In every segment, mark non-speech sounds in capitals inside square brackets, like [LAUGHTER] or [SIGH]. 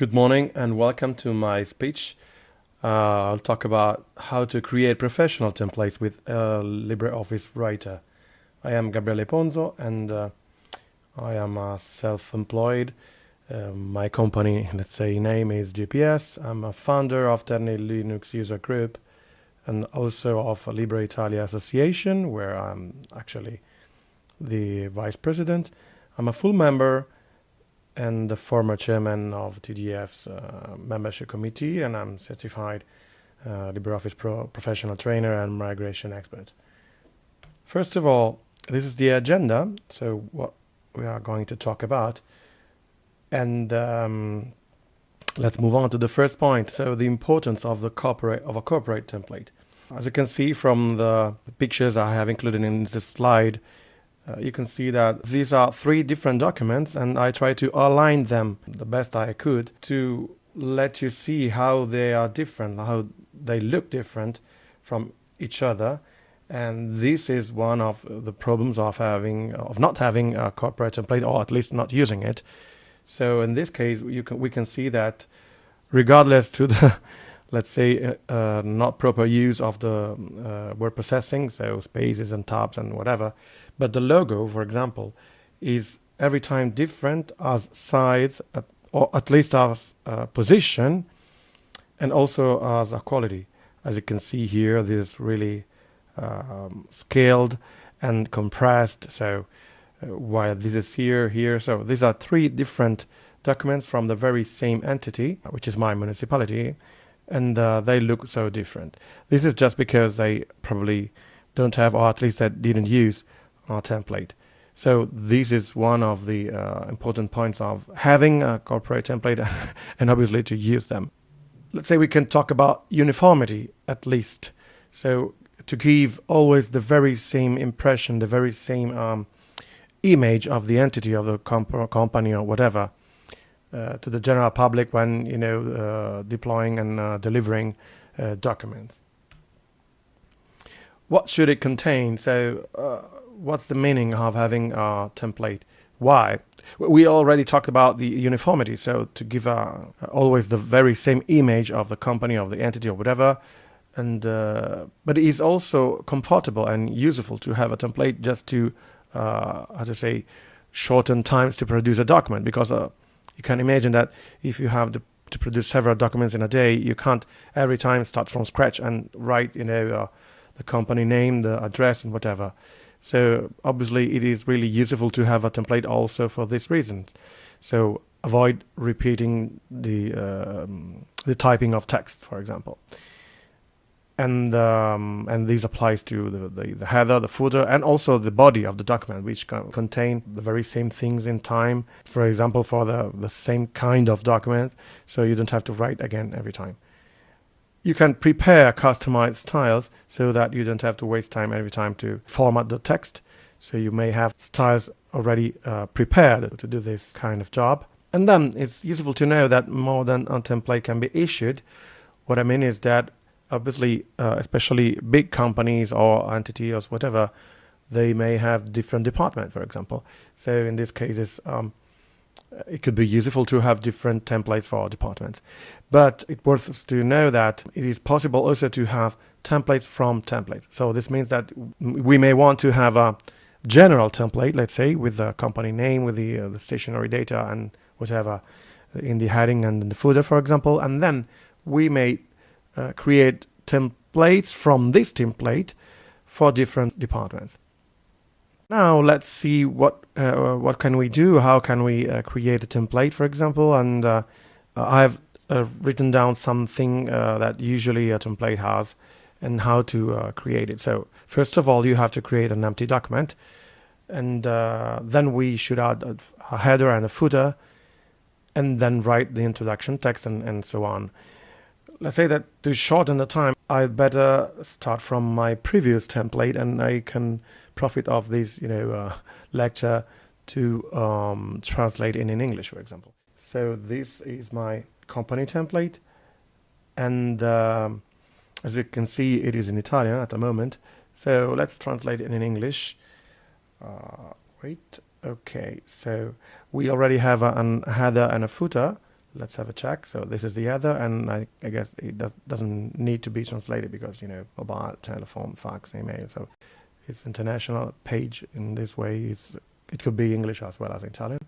Good morning and welcome to my speech. Uh, I'll talk about how to create professional templates with a LibreOffice Writer. I am Gabriele Ponzo and uh, I am uh, self-employed. my company, let's say, name is GPS. I'm a founder of Terni Linux User Group and also of Libre Italia Association, where I'm actually the vice president. I'm a full member and the former chairman of TDF's uh, membership committee, and I'm certified uh, LibreOffice Pro professional trainer and migration expert. First of all, this is the agenda, so what we are going to talk about. And um, let's move on to the first point. So the importance of the corporate of a corporate template. As you can see from the pictures I have included in this slide, uh, you can see that these are three different documents and I try to align them the best I could to let you see how they are different, how they look different from each other. And this is one of the problems of having, of not having a corporate template, or at least not using it. So in this case, you can, we can see that regardless to the, [LAUGHS] let's say, uh, uh, not proper use of the uh, word processing, so spaces and tabs and whatever, but the logo, for example, is every time different as size, or at least as uh, position, and also as a quality. As you can see here, this is really um, scaled and compressed. So uh, while this is here, here, so these are three different documents from the very same entity, which is my municipality, and uh, they look so different. This is just because they probably don't have, or at least they didn't use our template. So this is one of the uh, important points of having a corporate template [LAUGHS] and obviously to use them. Let's say we can talk about uniformity at least. So to give always the very same impression, the very same um, image of the entity of the comp company or whatever uh, to the general public when you know uh, deploying and uh, delivering uh, documents. What should it contain? So uh, what's the meaning of having a template? Why? We already talked about the uniformity, so to give always the very same image of the company, of the entity, or whatever. And uh, but it is also comfortable and useful to have a template just to, uh, how to say, shorten times to produce a document because uh, you can imagine that if you have to, to, produce several documents in a day, you can't every time start from scratch and write, you know, uh, the company name, the address, and whatever. So obviously it is really useful to have a template also for this reason. So avoid repeating the um, the typing of text, for example. And um, and this applies to the, the, the, header, the footer, and also the body of the document, which contain the very same things in time. For example, for the, the same kind of document, so you don't have to write again every time you can prepare customized styles so that you don't have to waste time every time to format the text. So you may have styles already uh, prepared to do this kind of job. And then it's useful to know that more than a template can be issued. What I mean is that obviously, uh, especially big companies or entities or whatever, they may have different departments, for example. So in this case, um, it could be useful to have different templates for departments. But it's worth to know that it is possible also to have templates from templates. So this means that we may want to have a general template, let's say, with the company name, with the, uh, the stationary data and whatever in the heading and in the footer, for example. And then we may uh, create templates from this template for different departments. Now let's see what uh, what can we do. How can we uh, create a template, for example? And uh, I've uh, written down something uh, that usually a template has, and how to uh, create it. So first of all, you have to create an empty document, and then we should add a, header and a footer, and then write the introduction text and, and so on. Let's say that to shorten the time, I'd better start from my previous template, and I can profit of this, you know, uh, lecture to um, translate in, in English, for example. So this is my company template, and um, as you can see, it is in Italian at the moment. So let's translate it in English. Uh, wait, okay. So we already have a, a header and a footer let's have a check. So this is the header, and I, I guess it does, doesn't need to be translated because you know mobile, telephone, fax, email. So it's international page in this way. It's it could be English as well as Italian.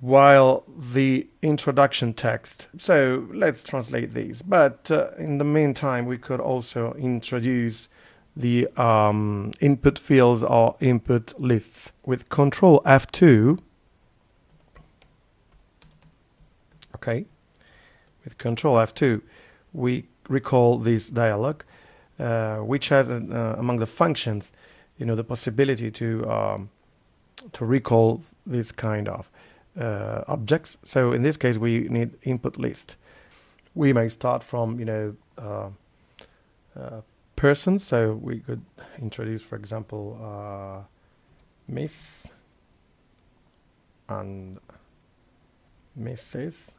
While the introduction text, so let's translate these. But uh, in the meantime, we could also introduce the um, input fields or input lists with Control F2 okay with control F2 we recall this dialog uh, which has uh, among the functions you know the possibility to um, to recall this kind of uh, objects so in this case we need input list we may start from you know uh, uh, persons so we could introduce for example uh, miss and Mrs.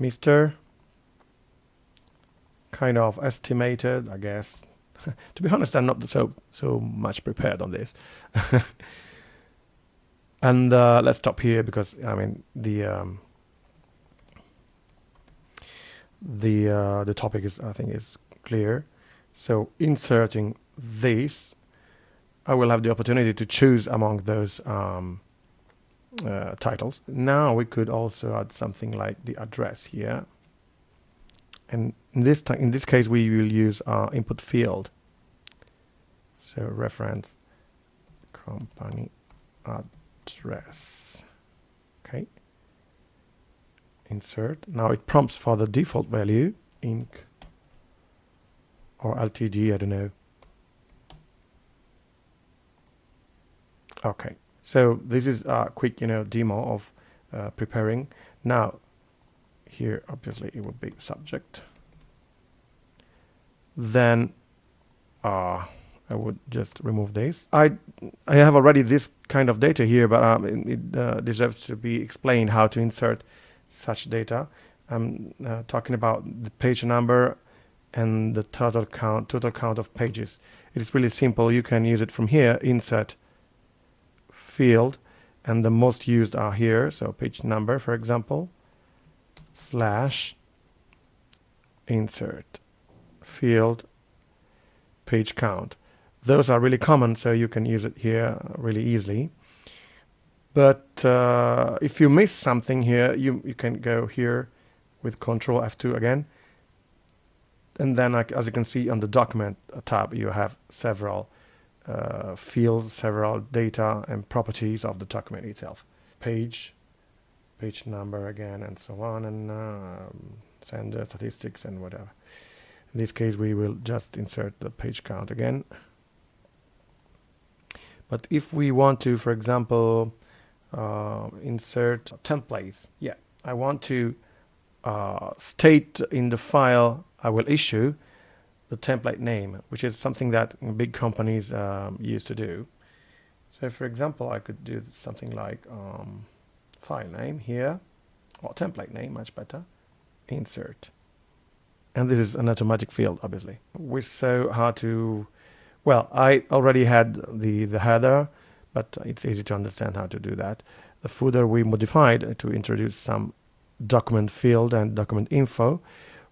Mr. Kind of estimated, I guess. [LAUGHS] to be honest, I'm not so so much prepared on this. [LAUGHS] and uh, let's stop here because I mean the um, the uh, the topic is I think is clear. So inserting this, I will have the opportunity to choose among those um, uh, titles. Now we could also add something like the address here. And in this time in this case, we will use our input field. So reference company address. Okay. Insert. Now it prompts for the default value, Inc. or LTD, I don't know. Okay. So this is a quick, you know, demo of uh, preparing. Now, here obviously it would be subject. Then uh, I would just remove this. I I have already this kind of data here, but um, it, it uh, deserves to be explained how to insert such data. I'm uh, talking about the page number and the total count, total count of pages. It is really simple. You can use it from here, insert field and the most used are here so page number for example slash insert field page count. Those are really common so you can use it here really easily. But uh, if you miss something here you, you can go here with control F2 again. And then as you can see on the document tab you have several uh, fields, several data and properties of the document itself. Page, page number again, and so on, and um, sender statistics and whatever. In this case, we will just insert the page count again. But if we want to, for example, uh, insert templates, yeah, I want to uh, state in the file I will issue the template name, which is something that big companies um, used to do. So for example, I could do something like um, file name here, or template name, much better, insert. And this is an automatic field, obviously. We saw how to, well, I already had the, the header, but it's easy to understand how to do that. The footer we modified to introduce some document field and document info.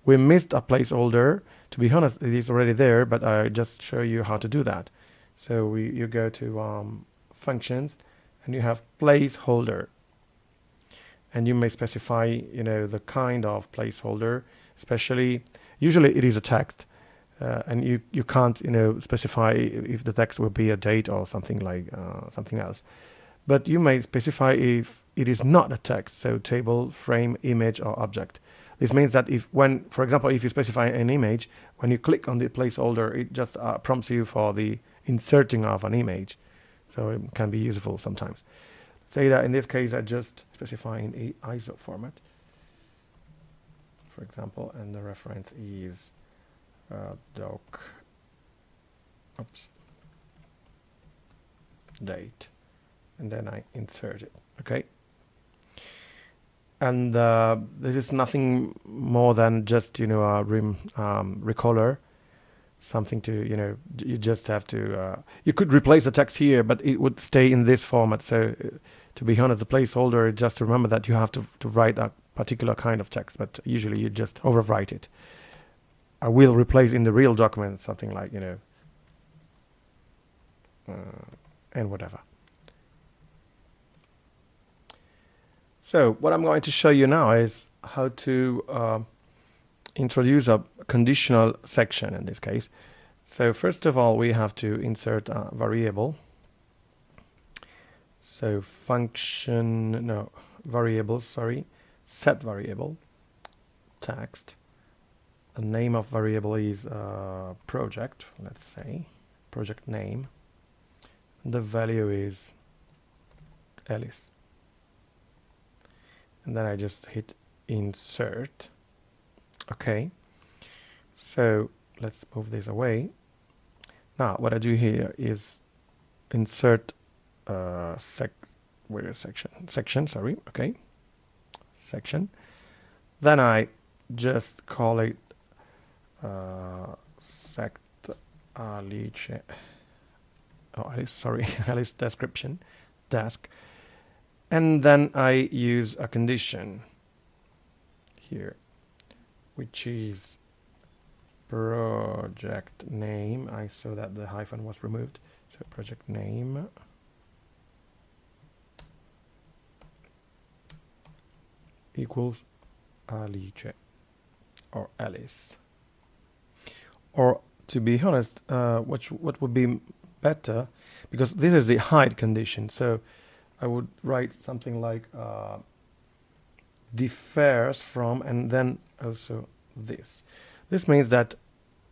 We missed a placeholder to be honest, it is already there, but I just show you how to do that. So we, you go to um, functions and you have placeholder and you may specify, you know, the kind of placeholder, especially, usually it is a text uh, and you, you can't, you know, specify if the text will be a date or something like uh, something else. But you may specify if it is not a text, so table, frame, image, or object. This means that if when, for example, if you specify an image, when you click on the placeholder, it just uh, prompts you for the inserting of an image. So it can be useful sometimes. Say that in this case, I just specify in a ISO format, for example, and the reference is uh, doc, oops, date, and then I insert it, okay? and uh, this is nothing more than just you know a rim um, recaller something to you know you just have to uh, you could replace the text here but it would stay in this format so uh, to be honest the placeholder just remember that you have to, to write a particular kind of text, but usually you just overwrite it. I will replace in the real document something like, you know, uh, and whatever. So what I'm going to show you now is how to uh, introduce a conditional section in this case. So first of all, we have to insert a variable. So function, no, variable, sorry, set variable, text. The name of variable is uh, project, let's say, project name. The value is Alice. And then I just hit insert. Okay. So let's move this away. Now what I do here is insert uh, sec where is section section sorry okay section then I just call it uh, sect alice oh alice sorry [LAUGHS] alice description desk and then I use a condition here which is project name. I saw that the hyphen was removed. So project name. Equals Alice or Alice. Or to be honest uh, what what would be better because this is the hide condition so I would write something like uh, differs from and then also this this means that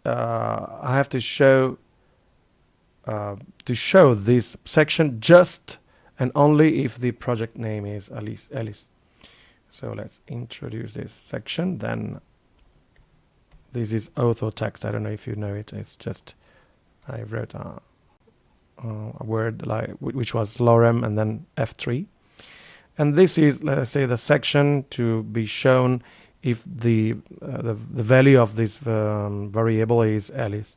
uh, I have to show uh, to show this section just and only if the project name is Alice Alice so let's introduce this section. Then this is auto text. I don't know if you know it. It's just I wrote a, a word like which was lorem and then F3. And this is let's say the section to be shown if the uh, the, the value of this um, variable is Alice.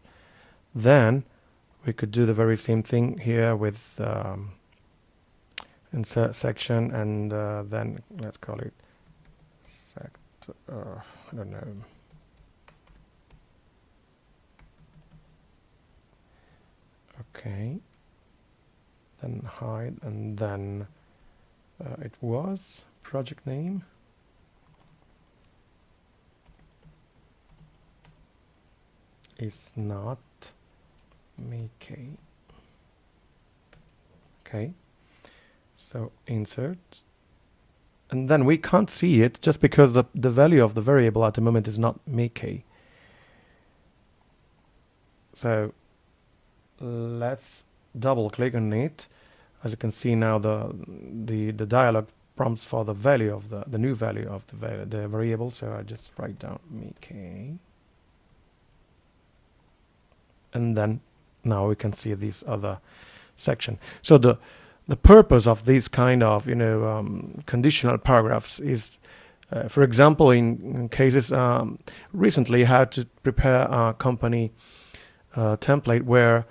Then we could do the very same thing here with um, insert section and uh, then let's call it uh, I don't know. Okay. Then hide and then uh, it was project name. is not Mickey. Okay. So insert and then we can't see it just because the, the value of the variable at the moment is not Mickey. So let's double click on it. As you can see now the the, the dialog prompts for the value of the, the new value of the, the variable. So I just write down Mickey. And then now we can see this other section. So the the purpose of these kind of you know um, conditional paragraphs is uh, for example in, in cases um, recently had to prepare a company uh, template where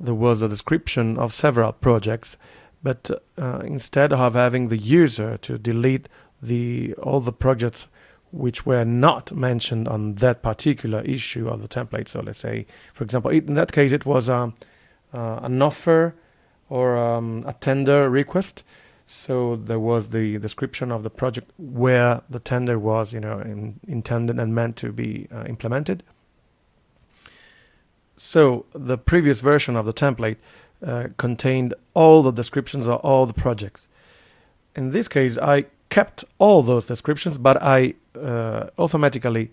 there was a description of several projects but uh, instead of having the user to delete the all the projects which were not mentioned on that particular issue of the template so let's say for example in that case it was um, uh, an offer or um, a tender request. So there was the description of the project where the tender was, you know, in, intended and meant to be uh, implemented. So the previous version of the template uh, contained all the descriptions of all the projects. In this case, I kept all those descriptions, but I uh, automatically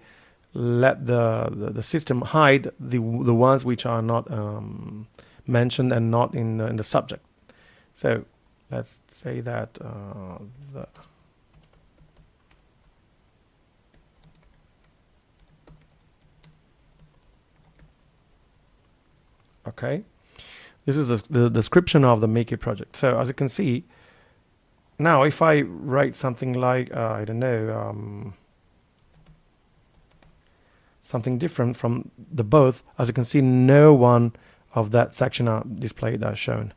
let the, the, the system hide the the ones which are not um, mentioned and not in the, in the subject. So let's say that uh, the okay this is the, the description of the Mickey project so as you can see now if I write something like uh, I don't know um, something different from the both as you can see no one of that section are displayed as shown.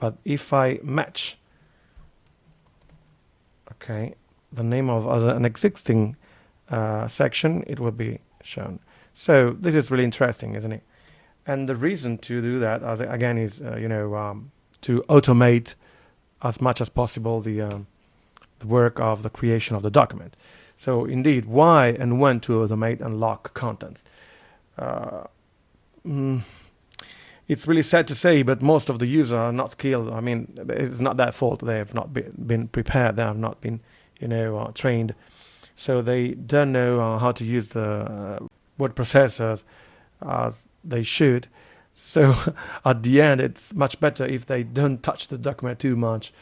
But if I match, okay, the name of an existing uh, section, it will be shown. So this is really interesting, isn't it? And the reason to do that, again, is uh, you know um, to automate as much as possible the um, the work of the creation of the document. So indeed, why and when to automate and lock contents. Uh, mm, it's really sad to say, but most of the users are not skilled. I mean, it's not their fault. They have not been, been prepared. They have not been, you know, uh, trained. So they don't know uh, how to use the uh, word processors as they should. So [LAUGHS] at the end, it's much better if they don't touch the document too much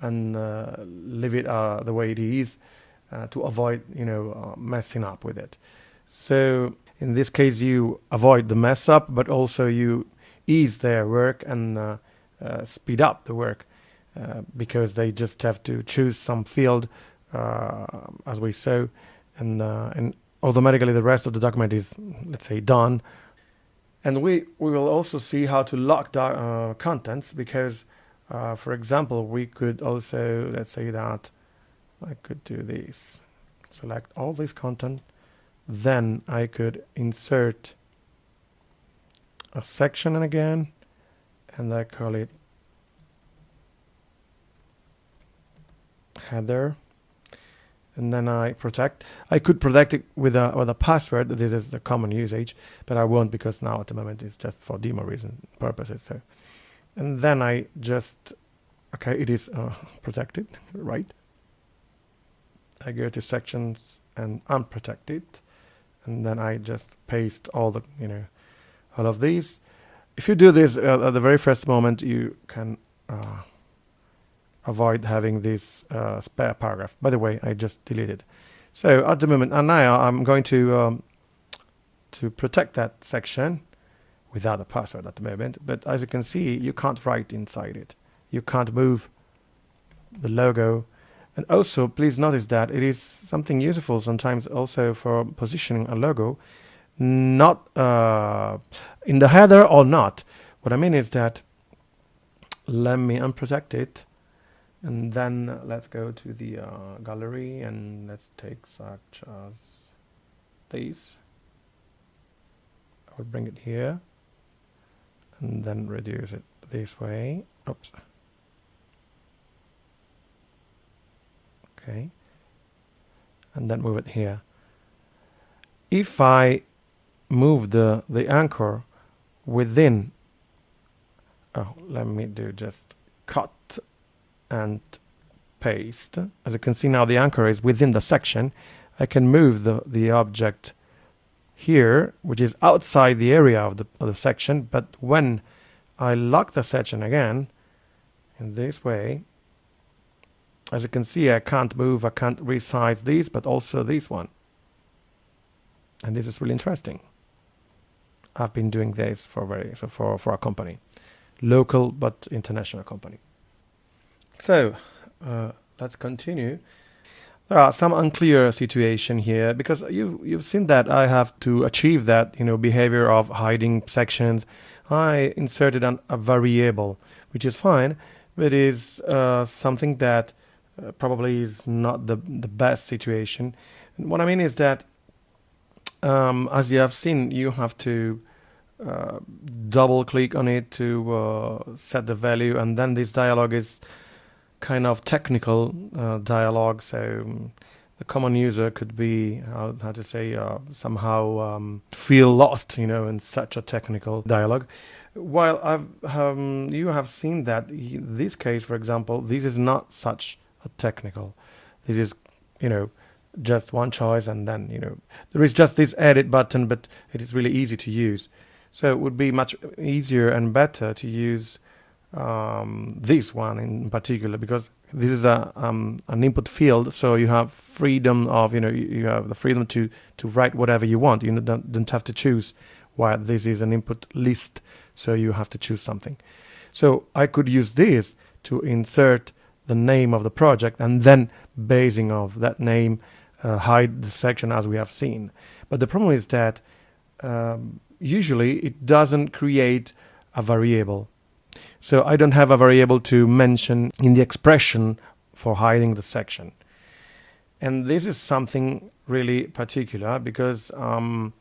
and uh, leave it uh, the way it is uh, to avoid, you know, messing up with it. So in this case, you avoid the mess up, but also you ease their work and uh, uh, speed up the work uh, because they just have to choose some field as we saw and and automatically the rest of the document is let's say done and we we will also see how to lock uh, contents because uh, for example we could also let's say that I could do this select all this content. Then I could insert a section again and I call it header and then I protect. I could protect it with a with a password. This is the common usage, but I won't because now at the moment it's just for demo reason purposes. So, and then I just okay, it is uh, protected, right? I go to sections and unprotect it, and then I just paste all the you know all of these. If you do this uh, at the very first moment, you can uh, avoid having this uh, spare paragraph. By the way, I just deleted. So at the moment, and now I'm going to um, to protect that section without a password at the moment. But as you can see, you can't write inside it. You can't move the logo. And also, please notice that it is something useful sometimes also for positioning a logo not uh, in the header or not. What I mean is that let me unprotect it and then let's go to the uh, gallery and let's take such as these. I would bring it here and then reduce it this way. Oops. Okay. And then move it here. If I move the, the anchor within, oh, let me do just cut and paste. As you can see now the anchor is within the section. I can move the, the object here, which is outside the area of the, of the section, but when I lock the section again, in this way, as you can see, I can't move, I can't resize these, but also this one. And this is really interesting. I've been doing this for very so for for a company, local but international company. So uh, let's continue. There are some unclear situation here because you you've seen that I have to achieve that you know behavior of hiding sections. I inserted an, a variable, which is fine, but is uh, something that uh, probably is not the the best situation. And what I mean is that um, as you have seen, you have to uh, double click on it to uh, set the value, and then this dialog is kind of technical uh, dialogue. So um, the common user could be how, how to say uh, somehow um, feel lost, you know, in such a technical dialogue. While I've um, you have seen that this case, for example, this is not such a technical. This is, you know, just one choice and then you know there is just this edit button but it is really easy to use so it would be much easier and better to use um, this one in particular because this is a um, an input field so you have freedom of you know you have the freedom to to write whatever you want you don't, don't have to choose while this is an input list so you have to choose something so I could use this to insert the name of the project and then basing of that name uh, hide the section as we have seen. But the problem is that um, usually it doesn't create a variable. So I don't have a variable to mention in the expression for hiding the section. and this is something really particular because um,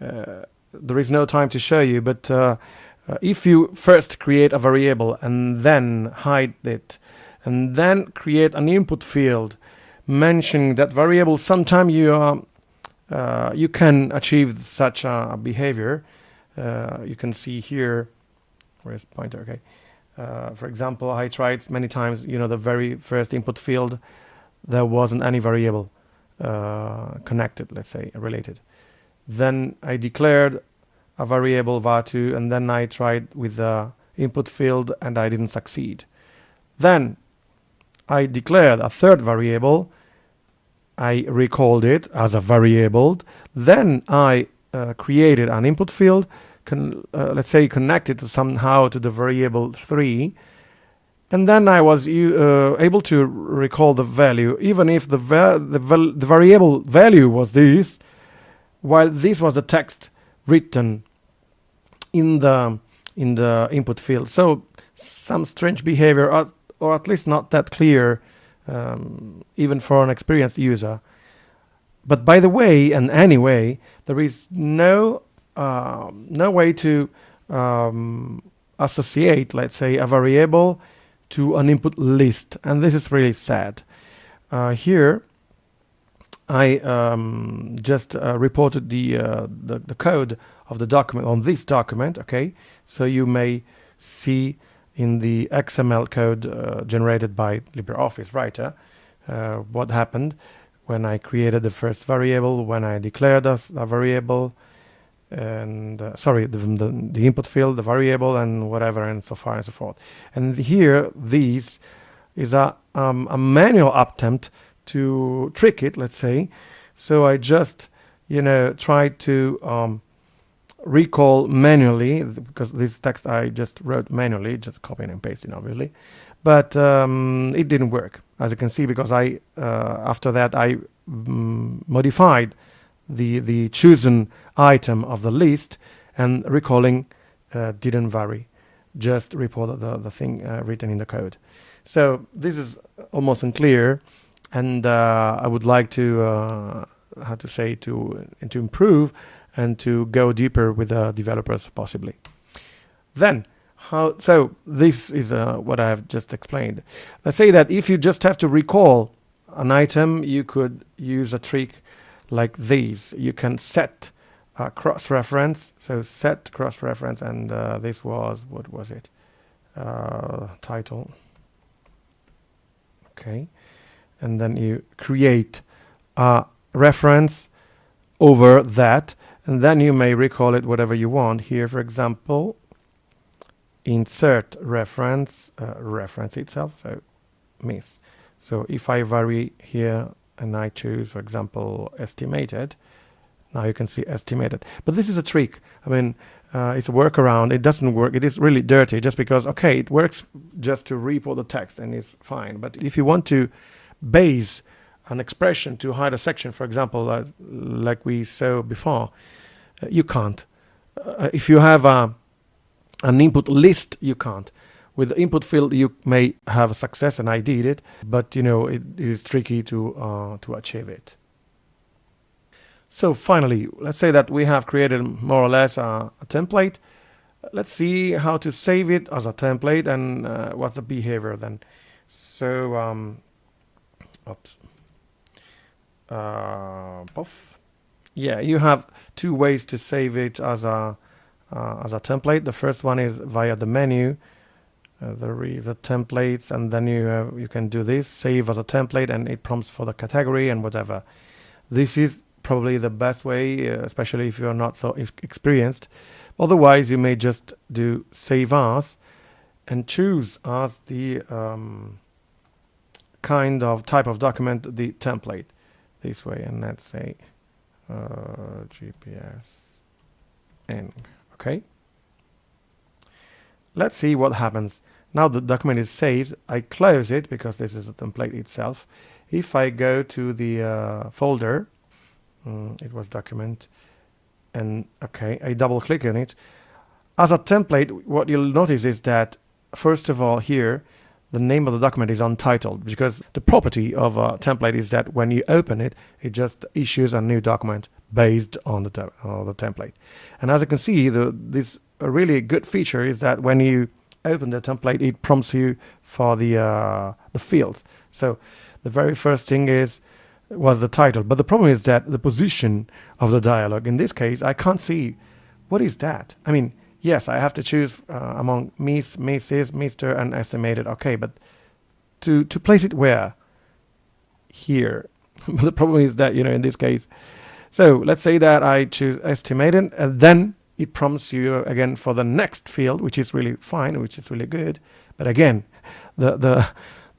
uh, there is no time to show you but uh, uh, if you first create a variable and then hide it and then create an input field mentioning that variable sometime you uh, you can achieve such a behavior uh, you can see here where's pointer? Okay. Uh, for example I tried many times you know the very first input field there wasn't any variable uh, connected let's say related. Then I declared a variable var2 and then I tried with the input field and I didn't succeed. Then I declared a third variable. I recalled it as a variable. Then I uh, created an input field con uh, let's say connected somehow to the variable 3 and then I was uh, able to recall the value. Even if the, va the, the variable value was this while this was the text written in the in the input field. So some strange behavior or, or at least not that clear um, even for an experienced user. But by the way and anyway there is no uh, no way to um, associate let's say a variable to an input list. And this is really sad. Uh, here I um, just uh, reported the, uh, the, the code of the document on this document okay? So you may see in the XML code uh, generated by LibreOffice Writer uh, what happened when I created the first variable when I declared a, a variable and uh, sorry the, the, the, input field the variable and whatever and so far and so forth. And here these is a, um, a manual attempt to trick it let's say. So I just you know tried to um, recall manually because this text I just wrote manually just copying and pasting obviously. But um, it didn't work as you can see because I uh, after that I mm, modified the the chosen item of the list and recalling uh, didn't vary just reported the, the thing uh, written in the code. So this is almost unclear and uh, I would like to uh, how to say to to improve and to go deeper with the developers possibly. Then how so this is uh, what I have just explained. Let's say that if you just have to recall an item you could use a trick like these. You can set uh, cross-reference, so set cross-reference, and uh, this was, what was it? Uh, title. Okay, and then you create a reference over that, and then you may recall it whatever you want. Here, for example, insert reference, uh, reference itself, so miss. So if I vary here and I choose, for example, estimated, now you can see estimated. But this is a trick. I mean, uh, it's a workaround. It doesn't work. It is really dirty just because, okay, it works just to report the text and it's fine. But if you want to base an expression to hide a section, for example, uh, like we saw before, uh, you can't. Uh, if you have a, an input list, you can't. With the input field, you may have a success, and I did it, but you know it, it is tricky to uh, to achieve it. So finally, let's say that we have created more or less a, a template. Let's see how to save it as a template and uh, what's the behavior then. So, um, oops, uh, puff. Yeah, you have two ways to save it as a uh, as a template. The first one is via the menu uh, there is a templates and then you uh, you can do this save as a template and it prompts for the category and whatever. This is probably the best way uh, especially if you're not so experienced. Otherwise you may just do save as and choose as the um, kind of type of document the template. This way and let's say uh, GPS and okay? Let's see what happens now the document is saved. I close it because this is a template itself. If I go to the uh, folder, um, it was document, and okay, I double click on it. As a template, what you'll notice is that first of all here, the name of the document is untitled because the property of a template is that when you open it, it just issues a new document based on the, te- the template. And as you can see, the, this a really good feature is that when you open the template, it prompts you for the uh, the fields. So the very first thing is was the title, but the problem is that the position of the dialog. In this case, I can't see what is that. I mean, yes, I have to choose uh, among Miss, Mrs, Mr, and estimated. Okay, but to to place it where? Here. [LAUGHS] the problem is that you know in this case. So let's say that I choose estimated, and then it prompts you again for the next field, which is really fine, which is really good. But again, the the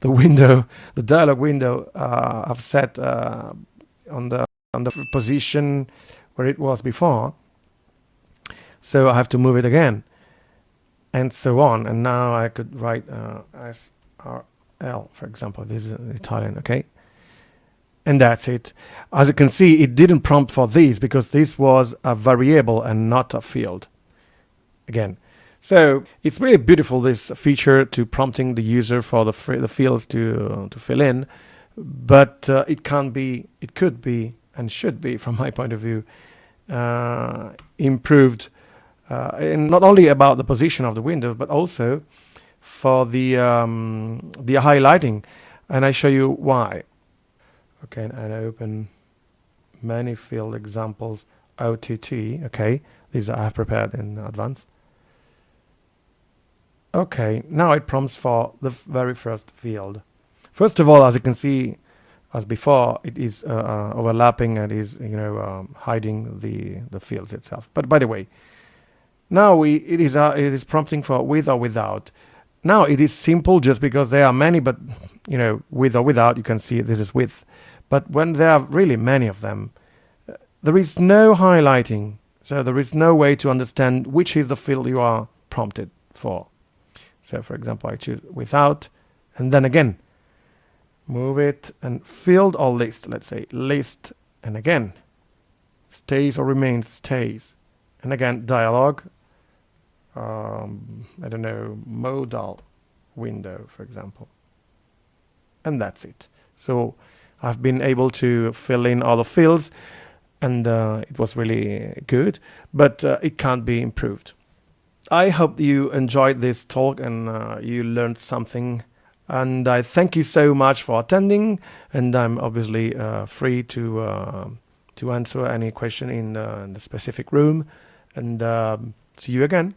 the window, the dialog window, uh, I've set uh, on the on the position where it was before. So I have to move it again, and so on. And now I could write uh, SRL, for example. This is Italian, okay? And that's it. As you can see, it didn't prompt for this because this was a variable and not a field. Again, so it's really beautiful this feature to prompting the user for the the fields to to fill in, but uh, it can't be, it could be, and should be, [LAUGHS] from my point of view, uh, improved. Uh, and not only about the position of the windows, but also for the um, the highlighting, and I show you why. Okay, and open many field examples OTT. Okay, these I have prepared in advance. Okay, now it prompts for the very first field. First of all, as you can see, as before, it is uh, uh, overlapping and is you know um, hiding the the fields itself. But by the way, now we it is uh, it is prompting for with or without. Now it is simple just because there are many, but you know with or without, you can see this is with. But when there are really many of them, there is no highlighting, so there is no way to understand which is the field you are prompted for. So for example, I choose without, and then again, move it and field or list, let's say list, and again, stays or remains, stays. And again, dialog, um, I don't know, modal window, for example. And that's it. So I've been able to fill in all the fields and uh, it was really good, but uh, it can't be improved. I hope you enjoyed this talk and uh, you learned something. And I thank you so much for attending. And I'm obviously uh, free to uh, to answer any question in, in, the specific room. And um, see you again.